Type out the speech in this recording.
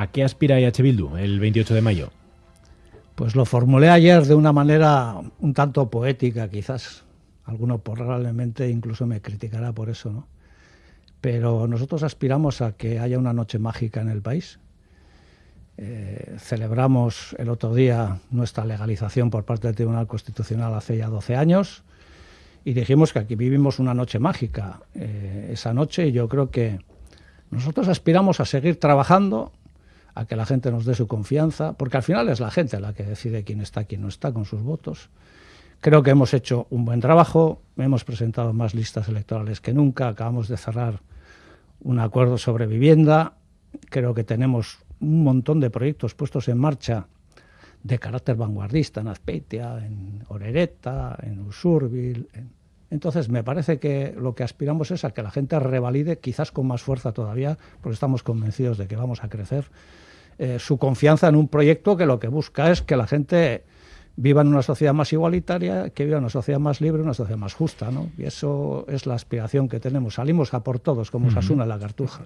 ¿A qué aspira IH Bildu el 28 de mayo? Pues lo formulé ayer de una manera un tanto poética, quizás. Alguno probablemente incluso me criticará por eso, ¿no? Pero nosotros aspiramos a que haya una noche mágica en el país. Eh, celebramos el otro día nuestra legalización por parte del Tribunal Constitucional hace ya 12 años y dijimos que aquí vivimos una noche mágica. Eh, esa noche yo creo que nosotros aspiramos a seguir trabajando, a que la gente nos dé su confianza, porque al final es la gente la que decide quién está, quién no está con sus votos. Creo que hemos hecho un buen trabajo, hemos presentado más listas electorales que nunca, acabamos de cerrar un acuerdo sobre vivienda, creo que tenemos un montón de proyectos puestos en marcha de carácter vanguardista en Azpeitia, en Orereta, en Usurbil. Entonces, me parece que lo que aspiramos es a que la gente revalide, quizás con más fuerza todavía, porque estamos convencidos de que vamos a crecer, eh, su confianza en un proyecto que lo que busca es que la gente viva en una sociedad más igualitaria, que viva en una sociedad más libre, una sociedad más justa, ¿no? Y eso es la aspiración que tenemos. Salimos a por todos, como Sasuna la cartuja.